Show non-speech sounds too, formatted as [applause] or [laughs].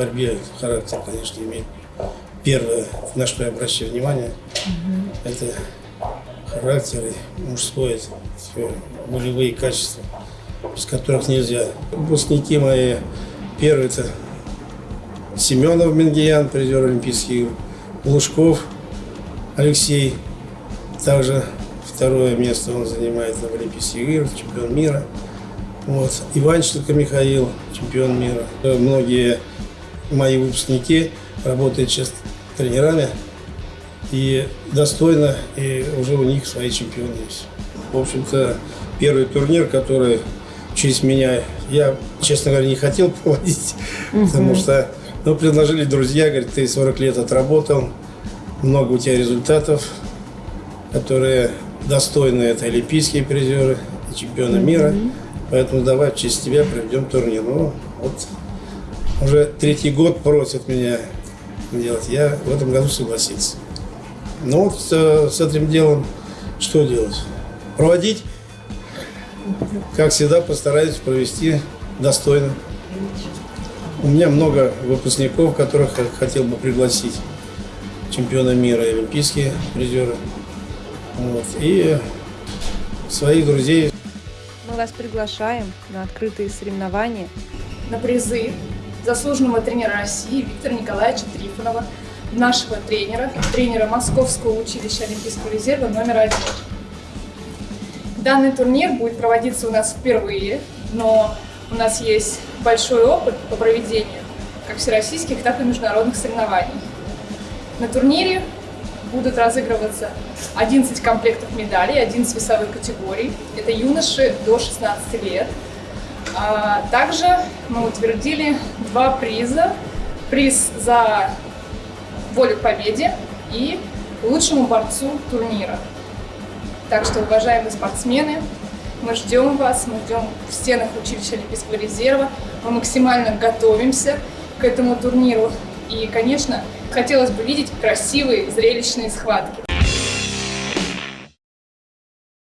борьбе характер, конечно, имеет. Первое, на что я обращаю внимание, это характер и мужское, все, волевые качества, без которых нельзя. Выпускники мои, первый это Семенов Менгиян, призер Олимпийских Лужков Алексей, также второе место он занимает на Олимпийских играх, чемпион мира. Вот. Иванченко Михаил, чемпион мира. Многие мои выпускники работают сейчас тренерами и достойно, и уже у них свои чемпионы есть. В общем-то, первый турнир, который через меня, я, честно говоря, не хотел [laughs] проводить, угу. потому что ну, предложили друзья, говорят, ты 40 лет отработал, много у тебя результатов, которые достойны, это олимпийские призеры чемпионы угу. мира. Поэтому давай в честь тебя проведем турнир. Ну, вот уже третий год просят меня делать. Я в этом году согласился. Ну вот с, с этим делом что делать? Проводить. Как всегда, постараюсь провести достойно. У меня много выпускников, которых хотел бы пригласить. Чемпионы мира и олимпийские призеры. Вот. И своих друзей. Мы вас приглашаем на открытые соревнования. На призы заслуженного тренера России Виктора Николаевича Трифонова, нашего тренера, тренера Московского училища Олимпийского резерва номер один. Данный турнир будет проводиться у нас впервые, но у нас есть большой опыт по проведению как всероссийских, так и международных соревнований. На турнире будут разыгрываться 11 комплектов медалей, 11 весовых категорий. Это юноши до 16 лет. А также мы утвердили два приза. Приз за волю к победе и лучшему борцу турнира. Так что, уважаемые спортсмены, мы ждем вас, мы ждем в стенах училища Олимпийского резерва. Мы максимально готовимся к этому турниру. И, конечно, хотелось бы видеть красивые, зрелищные схватки.